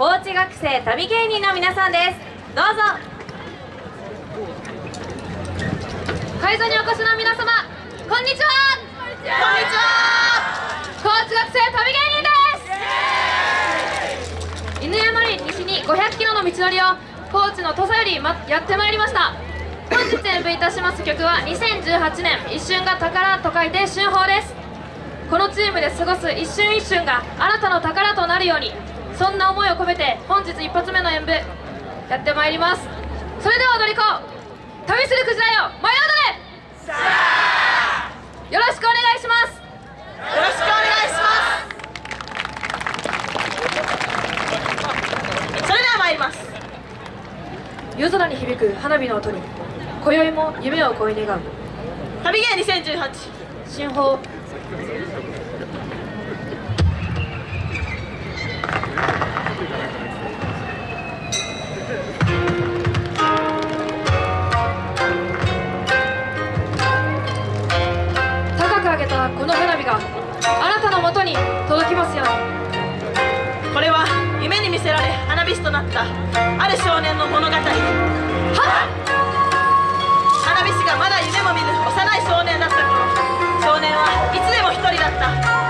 高知学生旅芸人の皆さんです。どうぞ。会場にお越しの皆様こんにちは。こんにちは。高知学生旅芸人です。犬山より西に500キロの道のりを高知の土佐より、ま、やってまいりました。本日演舞いたします曲は2018年一瞬が宝と書いて春宝です。このチームで過ごす一瞬一瞬があなたの宝となるようにそんな思いを込めて本日一発目の演舞やってまいります。それでは踊り子旅するクジラよ舞い踊れ!よろしくお願いします!よろしくお願いします!それでは参ります。夜空に響く花火の音に今宵も夢を恋願。う旅芸2018新宝この花火があなたのもとに届きますように。これは夢に見せられ花火師となったある少年の物語。は花火師がまだ夢も見ぬ幼い少年だった。頃少年はいつでも一人だった。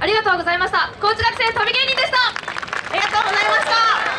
ありがとうございました。高知学生旅芸人でした。ありがとうございました。